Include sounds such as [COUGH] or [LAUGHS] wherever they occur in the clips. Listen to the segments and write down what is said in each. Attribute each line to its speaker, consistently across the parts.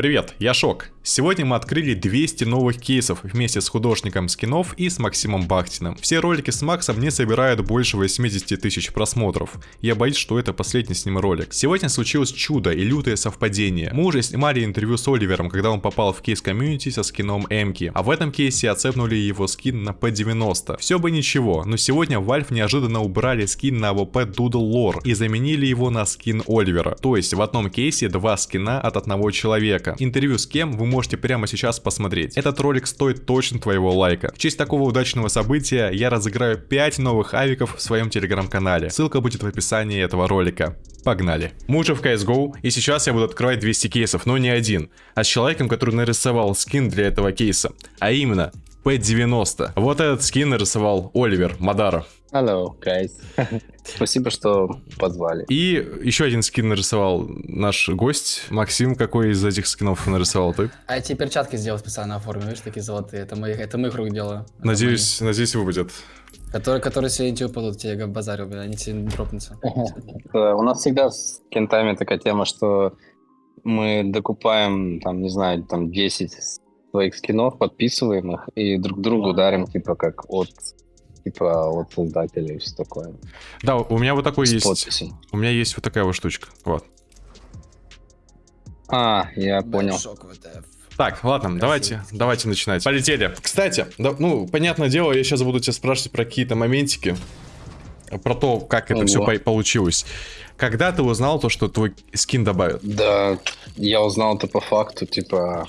Speaker 1: Привет, я Шок. Сегодня мы открыли 200 новых кейсов вместе с художником скинов и с Максимом Бахтиным. Все ролики с Максом не собирают больше 80 тысяч просмотров. Я боюсь, что это последний с ним ролик. Сегодня случилось чудо и лютое совпадение. Мы уже снимали интервью с Оливером, когда он попал в кейс комьюнити со скином Эмки. А в этом кейсе оцепнули его скин на P90. Все бы ничего, но сегодня Valve неожиданно убрали скин на AWP Doodle Lore и заменили его на скин Оливера. То есть в одном кейсе два скина от одного человека. Интервью с кем вы можете прямо сейчас посмотреть. Этот ролик стоит точно твоего лайка. В честь такого удачного события я разыграю 5 новых авиков в своем телеграм-канале. Ссылка будет в описании этого ролика. Погнали. Мы уже в CSGO, и сейчас я буду открывать 200 кейсов, но не один, а с человеком, который нарисовал скин для этого кейса. А именно, P90. Вот этот скин нарисовал Оливер Мадаров.
Speaker 2: Hello, guys. [LAUGHS] Спасибо, что позвали.
Speaker 1: И еще один скин нарисовал наш гость. Максим, какой из этих скинов нарисовал ты?
Speaker 3: А эти перчатки сделал специально оформил, видишь, такие золотые. Это моих, это моих рук дело.
Speaker 1: Надеюсь, надеюсь, выпадет.
Speaker 3: Которые, которые сегодня тебе упадут, тебе как базарил, блин, они тебе дропнутся. [LAUGHS]
Speaker 2: У нас всегда с кентами такая тема, что мы докупаем, там, не знаю, там 10 своих скинов, подписываем их и друг другу дарим, типа, как от типа от создателя и все такое.
Speaker 1: Да, у меня вот такой
Speaker 2: С
Speaker 1: есть.
Speaker 2: подписью.
Speaker 1: У меня есть вот такая вот штучка. Вот.
Speaker 2: А, я понял.
Speaker 1: Так, ладно, давайте, давайте начинать. Полетели. Кстати, да, ну, понятное дело, я сейчас буду тебя спрашивать про какие-то моментики. Про то, как это
Speaker 2: Ого.
Speaker 1: все получилось. Когда ты узнал то, что твой скин добавят?
Speaker 2: Да, я узнал это по факту, типа,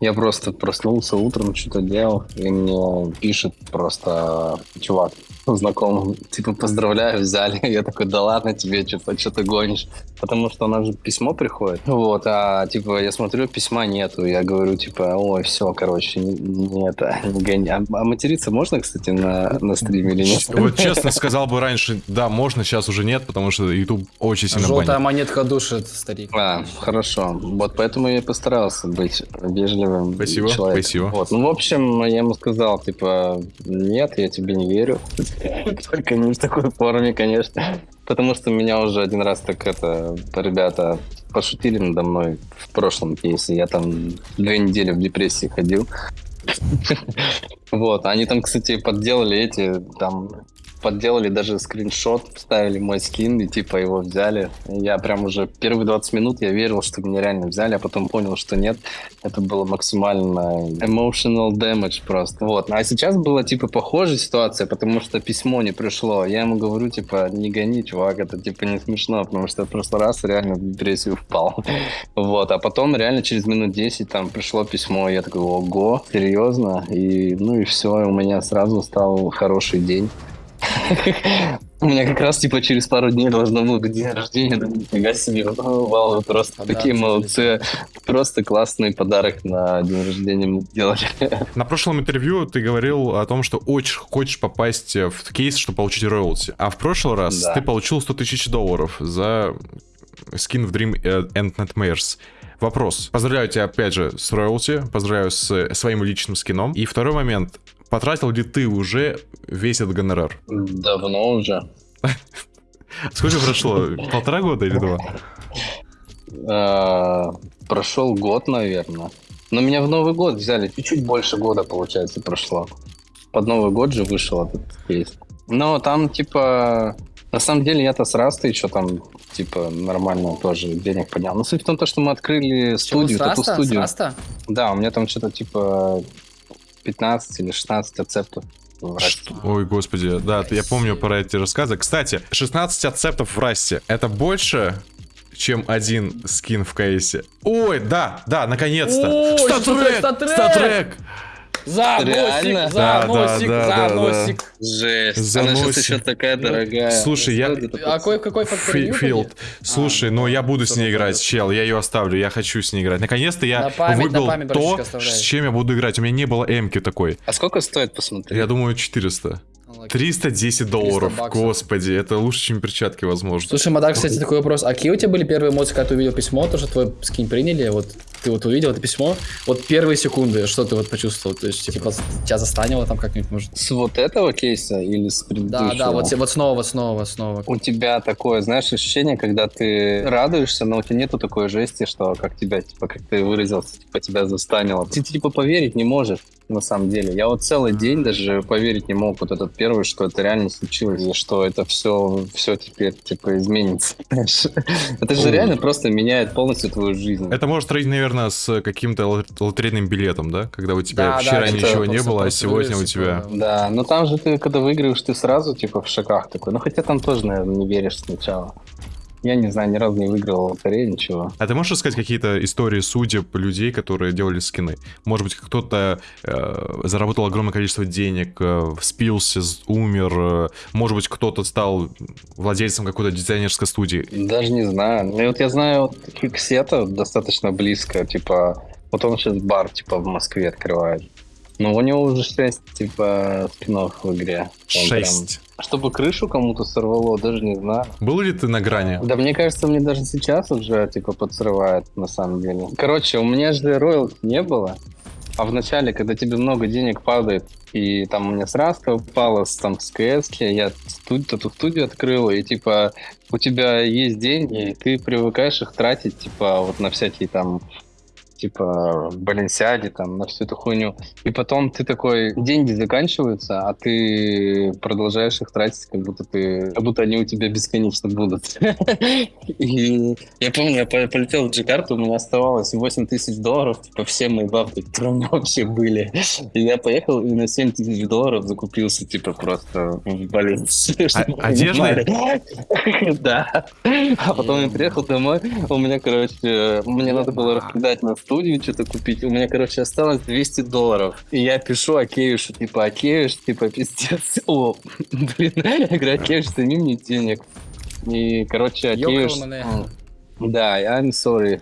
Speaker 2: я просто проснулся утром, что-то делал, и мне пишет просто чувак, знакомый, типа, поздравляю, взяли. [LAUGHS] Я такой, да ладно тебе, что-то что ты гонишь. Потому что у нас же письмо приходит. Вот, а, типа, я смотрю, письма нету. Я говорю, типа, ой, все, короче, не, не это, [LAUGHS] не гони. А, а материться можно, кстати, на, на стриме или нет?
Speaker 1: Вот честно сказал бы раньше, да, можно, сейчас уже нет, потому что YouTube очень сильно
Speaker 3: Желтая
Speaker 1: банит.
Speaker 3: монетка душит, старик.
Speaker 2: А, хорошо. Вот поэтому я и постарался быть вежливым
Speaker 1: Спасибо,
Speaker 2: человеком.
Speaker 1: спасибо.
Speaker 2: Вот. Ну, в общем, я ему сказал, типа, нет, я тебе не верю. [LAUGHS] Только не в такой форме, конечно. Потому что меня уже один раз так это ребята пошутили надо мной в прошлом кейсе. Я там две недели в депрессии ходил. [LAUGHS] Вот, они там, кстати, подделали эти, там, подделали даже скриншот, вставили мой скин и типа его взяли. Я прям уже первые 20 минут я верил, что меня реально взяли, а потом понял, что нет. Это было максимально emotional damage просто. Вот. А сейчас была типа похожая ситуация, потому что письмо не пришло. Я ему говорю, типа, не гони, чувак, это типа не смешно, потому что в прошлый раз реально в депрессию впал. [LAUGHS] Вот. А потом реально через минут 10 там пришло письмо, я такой, ого, серьезно? И ну и все, у меня сразу стал хороший день. [LAUGHS] У меня как раз типа через пару дней должно было быть день рождения, да нифига себе, вау, вы просто такие молодцы, просто классный подарок на день рождения мне сделали. [LAUGHS]
Speaker 1: На прошлом интервью ты говорил о том, что очень хочешь попасть в кейс, чтобы получить роялти. А в прошлый раз
Speaker 2: Да.
Speaker 1: ты получил 100 тысяч долларов за скин в Dream End Nightmares. Вопрос. Поздравляю тебя, опять же, с роялти. Поздравляю с своим личным скином. И второй момент. Потратил ли ты уже весь этот гонорар?
Speaker 2: Давно уже.
Speaker 1: Сколько прошло? Полтора года или два?
Speaker 2: А, Прошел год, наверное. Но меня в Новый год взяли. Чуть-чуть больше года, получается, прошло. Под Новый год же вышел этот кейс. Но там, типа... На самом деле, я-то с Растой еще там, типа, нормально тоже денег поднял. Но суть в том, то, что мы открыли
Speaker 3: Чего,
Speaker 2: студию,
Speaker 3: Раста? С
Speaker 2: тату-студию.
Speaker 3: Раста?
Speaker 2: Да, у меня там что-то, типа, 15 или 16 ацептов. в Расте.
Speaker 1: Ой, господи, да, я помню про эти рассказы. Кстати, 16 ацептов в расте. Это больше, чем один скин в кейсе. Ой, да, да, наконец-то. Статрек!
Speaker 3: статрек! За
Speaker 2: Реально?
Speaker 3: носик, за
Speaker 1: Да, да,
Speaker 3: носик,
Speaker 1: да,
Speaker 3: за
Speaker 1: да,
Speaker 3: носик.
Speaker 2: Жесть. Она сейчас еще такая дорогая.
Speaker 1: Слушай, я-
Speaker 2: Стоит это
Speaker 3: А какой, какой фактор
Speaker 1: Фи- Филд. Слушай, ну я буду с ней играть, чел, я ее оставлю, я хочу с ней играть. Наконец-то я
Speaker 3: На память, на
Speaker 1: выбрал
Speaker 3: память,
Speaker 1: то,
Speaker 3: братишка, оставляй.
Speaker 1: с чем я буду играть. У меня не было эмки такой.
Speaker 2: А сколько стоит, посмотри?
Speaker 1: Я думаю, 400.
Speaker 3: Ну,
Speaker 1: 310 долларов,
Speaker 3: 300 баксов.
Speaker 1: господи, это лучше, чем перчатки, возможно.
Speaker 3: Слушай, Мадар, кстати, такой вопрос. А какие у тебя были первые эмоции, когда ты увидел письмо, то, что твой скин приняли? Вот ты вот увидел это письмо, вот первые секунды, что ты вот почувствовал? То есть, типа, тебя застанило там как-нибудь, может?
Speaker 2: С вот этого кейса или с
Speaker 3: Да,
Speaker 2: предыдущего?
Speaker 3: да, вот, вот снова, вот снова, вот снова.
Speaker 2: У тебя такое, знаешь, ощущение, когда ты радуешься, но у тебя нету такой жести, что как тебя, типа, как ты выразился, типа, тебя застанило. Ты, типа, поверить не можешь, на самом деле. Я вот целый день даже поверить не мог, вот этот первый, что это реально случилось, и что это все, все теперь, типа, изменится. [LAUGHS] Это же реально просто меняет полностью твою жизнь.
Speaker 1: Это может родить, наверное, с каким-то лот- лотерейным билетом, да? Когда у тебя
Speaker 3: Да, да,
Speaker 1: вчера
Speaker 2: это
Speaker 1: ничего не было, а сегодня у тебя...
Speaker 3: типа,
Speaker 2: Да, но там же ты, когда выигрываешь, ты сразу, типа, в шоках такой. Ну, хотя там тоже, наверное, не веришь сначала. Я не знаю, ни разу не выигрывал в лотерею, ничего.
Speaker 1: А ты можешь рассказать какие-то истории судеб людей, которые делали скины? Может быть, кто-то э, заработал огромное количество денег, э, спился, с- умер, э, может быть, кто-то стал владельцем какой-то дизайнерской студии.
Speaker 2: Даже не знаю. Ну, вот я знаю вот Киксета достаточно близко, типа, вот он сейчас бар, типа, в Москве открывает. Ну, у него уже 6, типа, спинов в игре. Он прям-
Speaker 1: Шесть.
Speaker 2: Чтобы крышу кому-то сорвало, даже не знаю.
Speaker 1: Был ли ты на грани?
Speaker 2: Да мне кажется, мне даже сейчас уже, типа, подсрывает, на самом деле. Короче, у меня же роялти не было. А в начале, когда тебе много денег падает, и там у меня сразу упало с, там, с КС, я студ- эту студию открыл, и типа у тебя есть деньги, и ты привыкаешь их тратить, типа, вот на всякие там типа Баленсиаги, там, на всю эту хуйню. И потом ты такой, деньги заканчиваются, а ты продолжаешь их тратить, как будто ты, как будто они у тебя бесконечно будут. [LAUGHS] И я помню, я по- полетел в Джакарту, у меня оставалось 8 тысяч долларов, типа все мои бабки, которые у меня вообще были. И я поехал и на 7 тысяч долларов закупился, типа, просто в
Speaker 1: одеждой?
Speaker 2: понимали. Да. А потом я приехал домой, у меня, короче, мне надо было раскидать на студию, что-то купить. У меня, короче, осталось 200 долларов. И я пишу Акеюшу, типа, Акеюш, типа, пиздец. [LAUGHS] О, блин, я говорю, Акеюш, сними мне денег. И, короче, м, Да, I'm sorry.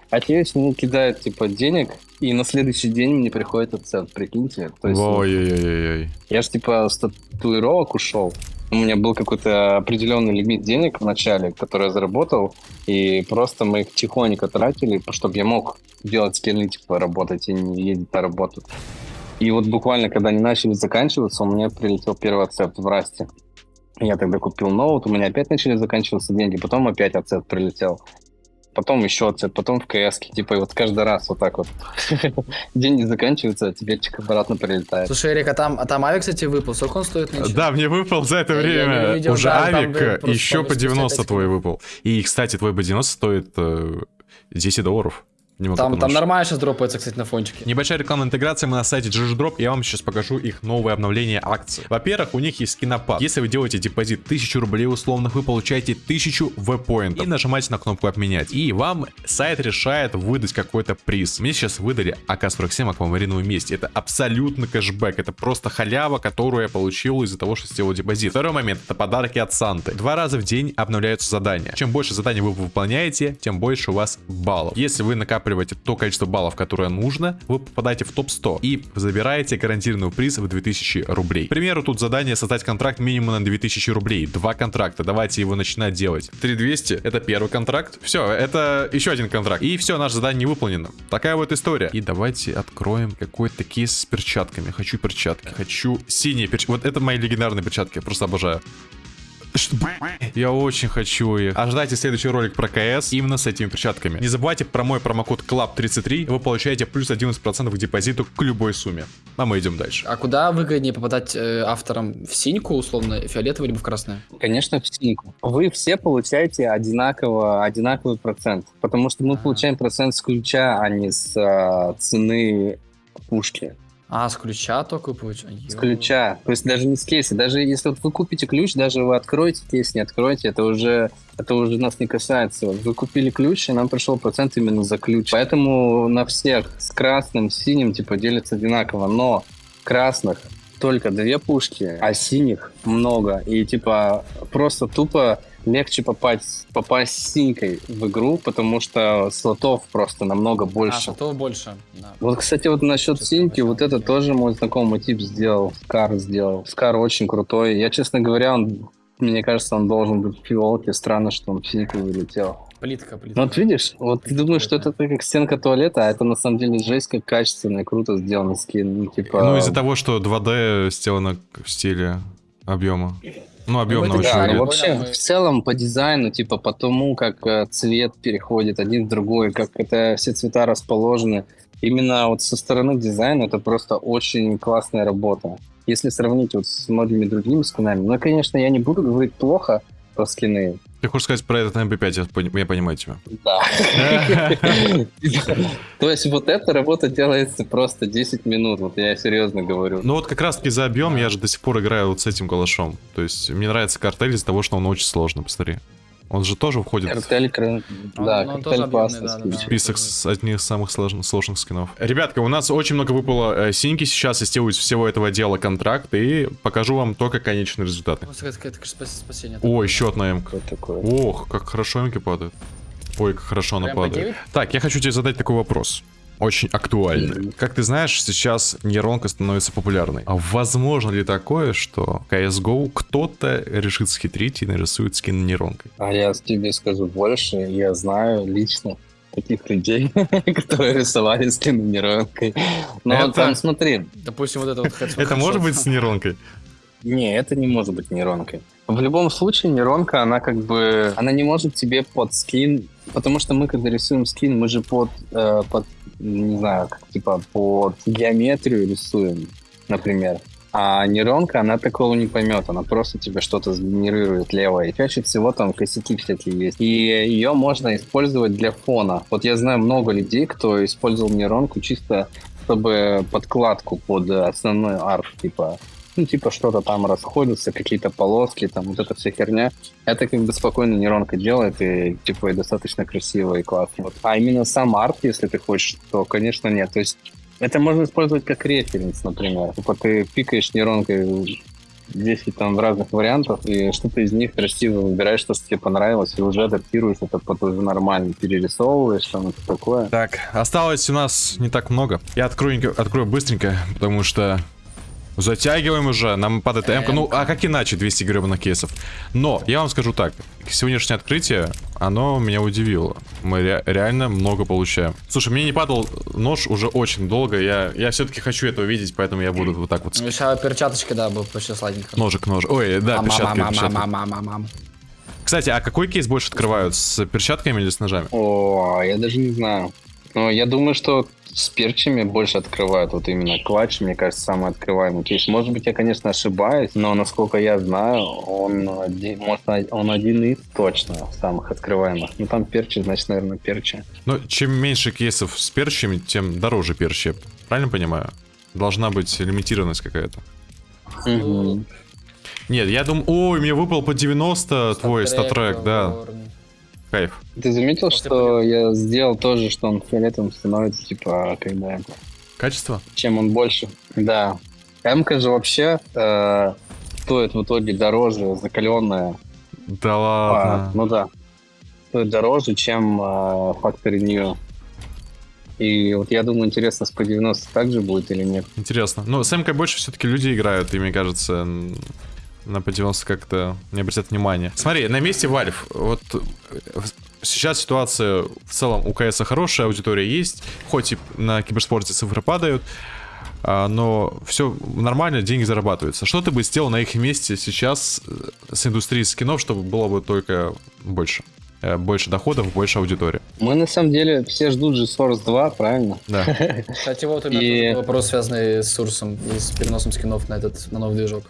Speaker 2: [LAUGHS] Акеюш мне кидает, типа, денег, и на следующий день мне приходит отцеп, прикиньте. То есть,
Speaker 1: Ой-ой-ой-ой.
Speaker 2: я же типа с татуировок ушел. У меня был какой-то определенный лимит денег в начале, который я заработал, и просто мы их тихонько тратили, чтобы я мог делать скины, типа, работать и не ездить на работу. И вот буквально, когда они начали заканчиваться, у меня прилетел первый ацепт в Расте. Я тогда купил ноут, у меня опять начали заканчиваться деньги, потом опять ацепт прилетел. Потом еще ацепт, потом в КС. Типа, и вот каждый раз вот так вот. [LAUGHS] Деньги заканчиваются, а теперь чик обратно прилетает.
Speaker 3: Слушай, Эрик, а там, а там авик, кстати, выпал. Сколько он стоит нынче?
Speaker 1: Да, мне выпал за это время
Speaker 3: видел,
Speaker 1: уже
Speaker 3: да, там,
Speaker 1: авик,
Speaker 3: да,
Speaker 1: еще по
Speaker 3: полностью
Speaker 1: 90
Speaker 3: списать
Speaker 1: твой выпал. И, кстати, твой B90 стоит э, 10 долларов. Не могу
Speaker 3: Там, там нормально сейчас дропается, кстати, на фончике.
Speaker 1: Небольшая рекламная интеграция, мы на сайте GGDrop, я вам сейчас покажу их новое обновление акций. Во-первых, у них есть скинопад. Если вы делаете депозит 1000 рублей условных, вы получаете 1000 V-поинтов и нажимаете на кнопку обменять. И вам сайт решает выдать какой-то приз. Мне сейчас выдали АК-47 аквамариновый месть. Это абсолютно кэшбэк, это просто халява, которую я получил из-за того, что сделал депозит. Второй момент, это подарки от Санты. Два раза в день обновляются задания. Чем больше заданий вы выполняете, тем больше у вас баллов. Если вы накапливаете то количество баллов, которое нужно, вы попадаете в топ-100 и забираете гарантированный приз в 2000 рублей. К примеру, тут задание создать контракт минимум на 2000 рублей. Два контракта, давайте его начинать делать. 3200 это первый контракт. Все, это еще один контракт. И все, наше задание не выполнено. Такая вот история. И давайте откроем какой-то кейс с перчатками. Хочу перчатки, хочу синие перчатки. Вот это мои легендарные перчатки, я просто обожаю. Что? Я очень хочу их. Ожидайте следующий ролик про КС именно с этими перчатками. Не забывайте про мой промокод CLUB33, вы получаете плюс 11% к депозиту к любой сумме. А мы идем дальше.
Speaker 3: А куда выгоднее попадать э, авторам? В синьку, условно, фиолетовый, либо в красное?
Speaker 2: Конечно, в синьку. Вы все получаете одинаково, одинаковый процент, потому что мы
Speaker 3: Ага.
Speaker 2: получаем процент с ключа, а не с а, цены пушки.
Speaker 3: А, с ключа только получается?
Speaker 2: С ключа. То есть даже не с кейса. Даже если вот вы купите ключ, даже вы откроете кейс, не откроете, это уже, это уже нас не касается. Вот Вы купили ключ, и нам пришел процент именно за ключ. Поэтому на всех с красным, синим типа делится одинаково. Но красных только две пушки, а синих много. И типа просто тупо легче попасть, попасть синькой в игру, потому что слотов просто намного
Speaker 3: А,
Speaker 2: больше.
Speaker 3: слотов больше. да.
Speaker 2: Вот, кстати, вот насчет
Speaker 3: Честно
Speaker 2: синьки, вот это тоже мой знакомый тип сделал. Скар сделал. Скар очень крутой. Я, честно говоря, он, мне кажется, он должен быть в фиолке. Странно, что он в синьку вылетел.
Speaker 3: Плитка, плитка.
Speaker 2: Ну вот видишь, вот ты думаешь, что это как стенка туалета, а это на самом деле жесть как качественно и круто сделанный скин. Ну, типа...
Speaker 1: Ну, из-за того, что 2D сделано в стиле объема. Ну, объемно
Speaker 3: это
Speaker 1: очень
Speaker 2: Да, ну вообще,
Speaker 3: мы-
Speaker 2: в целом по дизайну, типа по тому, как э, цвет переходит один в другой, как это все цвета расположены, именно вот со стороны дизайна это просто очень классная работа. Если сравнить вот с многими другими скинами, ну, конечно, я не буду говорить плохо про скины.
Speaker 1: Ты хочешь сказать про этот MP5, я, пони- я понимаю тебя.
Speaker 2: Да. [LAUGHS] То есть вот эта работа делается просто 10 минут, вот я серьезно говорю.
Speaker 1: Ну вот как раз таки за объем я же до сих пор играю вот с этим калашом. То есть мне нравится картель из-за того, что он очень сложный, посмотри. Он же тоже входит в
Speaker 2: Картель, кра- да,
Speaker 3: Он- он тоже
Speaker 2: картель
Speaker 3: объемный, да, да, да.
Speaker 1: список с одних из самых сложных, сложных скинов. Ребятка, у нас очень много выпало э, синьки сейчас, я сделаю из всего этого дела контракт и покажу вам только конечные результаты.
Speaker 3: Спасение.
Speaker 1: О, еще одна эмка.
Speaker 2: Что такое?
Speaker 1: Ох, как хорошо эмки падают. Ой, как хорошо она падает.
Speaker 3: 9?
Speaker 1: Так, я хочу тебе задать такой вопрос. Очень актуальный. Как ты знаешь, сейчас нейронка становится популярной. А возможно ли такое, что CSGO кто-то решит схитрить и нарисует скин нейронкой?
Speaker 2: А я тебе скажу больше, я знаю лично таких людей, [LAUGHS] которые рисовали скины нейронкой. Но
Speaker 1: Это-
Speaker 2: там смотри,
Speaker 3: Допустим, вот это вот
Speaker 1: Это может быть с нейронкой?
Speaker 2: не, это не может быть нейронкой. В любом случае, нейронка, она как бы, она не может тебе под скин, потому что мы, когда рисуем скин, мы же под, э, под не знаю, как, типа под геометрию рисуем, например. А нейронка, она такого не поймет, она просто тебе что-то сгенерирует лево. И чаще всего там косяки всякие есть. И ее можно использовать для фона. Вот я знаю много людей, кто использовал нейронку чисто чтобы подкладку под основной арт, типа, ну, типа что-то там расходится, какие-то полоски, там вот эта вся херня. Это как бы спокойно нейронка делает, и типа и достаточно красиво и классно. Вот. А именно сам арт, если ты хочешь, то, конечно, нет. То есть это можно использовать как референс, например. Типа ты пикаешь нейронкой 10 там разных вариантов, и что-то из них красиво выбираешь, что тебе понравилось, и уже адаптируешь это под уже нормально, перерисовываешь, там это такое.
Speaker 1: Так, осталось у нас не так много. Я открою, открою быстренько, потому что затягиваем уже, нам падает М. Ну, а как иначе 200 гребаных кейсов? Но, я вам скажу так, сегодняшнее открытие, оно меня удивило. Мы ре- реально много получаем. Слушай, мне не падал нож уже очень долго, я, я все-таки хочу это увидеть, поэтому я буду вот так вот.
Speaker 3: Сейчас перчаточка, да, был вообще сладенько.
Speaker 1: Ножик, нож. Ой, да, перчатки, перчатки.
Speaker 3: Мам-мам-мам-мам-мам-мам.
Speaker 1: Кстати, а какой кейс больше открывают, с перчатками или с ножами?
Speaker 2: О, я даже не знаю. Но я думаю, что с перчами больше открывают. Вот именно клатч, мне кажется, самый открываемый кейс. Может быть, я, конечно, ошибаюсь, но насколько я знаю, он один, может, он один из точно самых открываемых. Ну, там перчи, значит, наверное, перчи.
Speaker 1: Ну, чем меньше кейсов с перчами, тем дороже перчи. Правильно понимаю? Должна быть лимитированность какая-то.
Speaker 2: Мгм.
Speaker 1: Нет, я думаю... Ой, мне выпал по 90 твой статрек, да.
Speaker 3: Горн.
Speaker 1: Кайф.
Speaker 2: Ты заметил,
Speaker 3: После
Speaker 2: что я сделал тоже, что он фиолетовым становится, типа, когда...
Speaker 1: Качество?
Speaker 2: Чем он больше. Да. м же вообще э, стоит в итоге дороже, закаленная.
Speaker 1: Да
Speaker 2: А,
Speaker 1: ладно.
Speaker 2: ну да. Стоит дороже, чем э, Factory New. И вот я думаю, интересно, с по 90 также будет или нет.
Speaker 1: Интересно. Ну, с МК больше все-таки люди играют, и мне кажется, м, на по 90 как-то не обратят внимания. Смотри, на месте Valve, вот э, сейчас ситуация в целом у КС хорошая, аудитория есть, хоть и на киберспорте цифры падают, а, но все нормально, деньги зарабатываются. Что ты бы сделал на их месте сейчас э, с индустрией скинов, чтобы было бы только больше? Э, Больше доходов, больше аудитории.
Speaker 2: Мы на самом деле все ждут же Source 2, правильно?
Speaker 1: Да. [LAUGHS]
Speaker 3: Кстати, вот у меня
Speaker 2: И-
Speaker 3: вопрос, связанный с Сурсом и с переносом скинов на этот, на новый движок.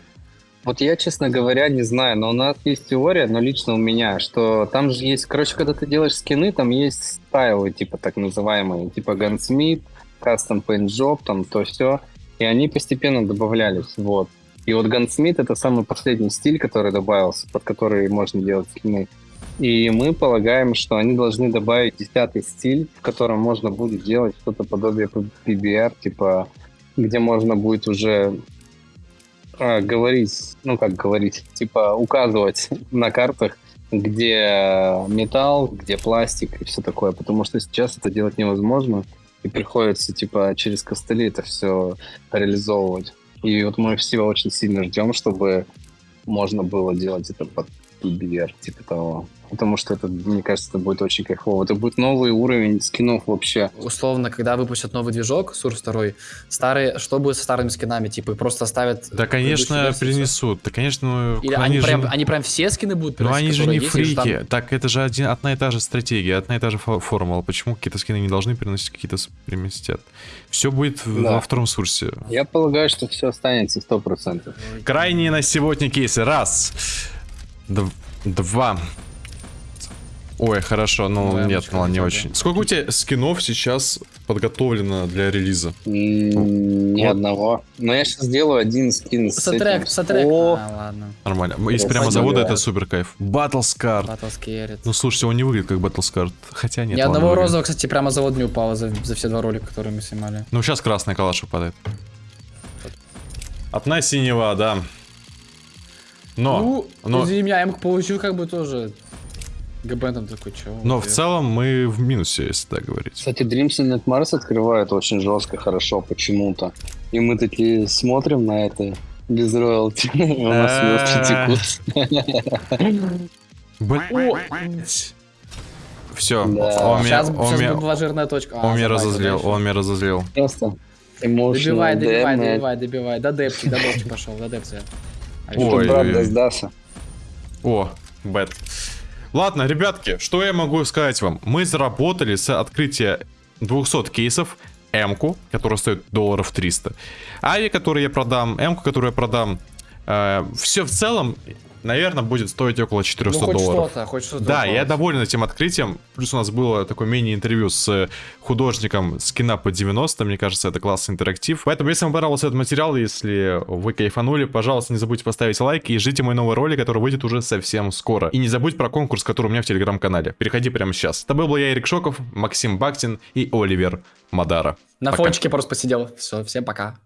Speaker 2: Вот я, честно говоря, не знаю, но у нас есть теория, но лично у меня, что там же есть, короче, когда ты делаешь скины, там есть стайлы, типа так называемые, типа Gunsmith, Custom Paint Job, там то все, и они постепенно добавлялись, вот. И вот Gunsmith это самый последний стиль, который добавился, под который можно делать скины. И мы полагаем, что они должны добавить десятый стиль, в котором можно будет делать что-то подобие PBR, типа, где можно будет уже а, говорить, ну как говорить, типа указывать [LAUGHS] на картах где металл, где пластик и все такое, потому что сейчас это делать невозможно, и приходится, типа, через костыли это все реализовывать. И вот мы все очень сильно ждем, чтобы можно было делать это под PBR, типа того. Потому что это, мне кажется, это будет очень кайфово. Это будет новый уровень скинов вообще.
Speaker 3: Условно, когда выпустят новый движок, Source 2, старые, что будет со старыми скинами? Типа, просто оставят...
Speaker 1: Да, конечно, перенесут. Да, конечно, ну,
Speaker 3: Или они, прям, они прям все скины будут
Speaker 1: Ну, они же не
Speaker 3: есть,
Speaker 1: фрики.
Speaker 3: там-
Speaker 1: Так, это же один, одна и та же стратегия, одна и та же фо- формула. Почему какие-то скины не должны переносить, какие-то переместят? Все будет
Speaker 2: Да.
Speaker 1: во втором сурсе.
Speaker 2: Я полагаю, что все останется сто процентов.
Speaker 1: Крайние на сегодня кейсы. Раз. Дв- два. Ой, хорошо, ну
Speaker 3: Давай,
Speaker 1: нет, ну не очень. Сколько у тебя скинов сейчас подготовлено для релиза?
Speaker 2: Ни
Speaker 1: Вот.
Speaker 2: одного. Но я сейчас сделаю один скин с
Speaker 3: Сотрек,
Speaker 2: этим.
Speaker 3: сотрек.
Speaker 2: О,
Speaker 3: А, ладно.
Speaker 1: Нормально. Из
Speaker 2: Я
Speaker 1: прямо завода
Speaker 2: да.
Speaker 1: это супер кайф. Battle Scar.
Speaker 3: Battle Scared.
Speaker 1: Ну слушайте, он не выглядит как Battle Scar. Хотя нет.
Speaker 3: Ни одного розового, кстати, прямо завод не упало за, за все два ролика, которые мы снимали.
Speaker 1: Ну сейчас красная калаш выпадает. Одна синего, да. Но,
Speaker 3: ну,
Speaker 1: но,
Speaker 3: извини меня, я получил как бы тоже. ГБ там такой, чё?
Speaker 1: но в целом мы в минусе, если так говорить.
Speaker 2: Кстати, Dreams and Nightmares открывают очень жестко, хорошо почему-то. И мы такие смотрим на это без роялти. [LAUGHS] У нас текут.
Speaker 1: Блять. Все, он меня,
Speaker 3: была жирная точка. А,
Speaker 1: он меня разозлил, он меня разозлил.
Speaker 2: Просто
Speaker 3: Добивай, добивай, добивай, добивай. Да депчик, да депчик пошел, да депчик. А
Speaker 1: Ой. О, бэт. Ладно, ребятки, что я могу сказать вам? Мы заработали с открытия 200 кейсов М-ку, которая стоит долларов 300. Ави, который я продам, М-ку, которую я продам. все в целом, наверное, будет стоить около 400
Speaker 3: Ну, хоть
Speaker 1: долларов.
Speaker 3: что-то, хоть что-то.
Speaker 1: Да, я доволен этим открытием. Плюс у нас было такое мини-интервью с художником скина по 90. Мне кажется, это классный интерактив. Поэтому, если вам понравился этот материал, если вы кайфанули, пожалуйста, не забудьте поставить лайк и ждите мой новый ролик, который выйдет уже совсем скоро. И не забудь про конкурс, который у меня в телеграм-канале. Переходи прямо сейчас. С тобой был я, Эрик Шоков, Максим Бактин и Оливер Мадара.
Speaker 3: На
Speaker 1: Пока.
Speaker 3: фончике просто посидел. Все, всем пока.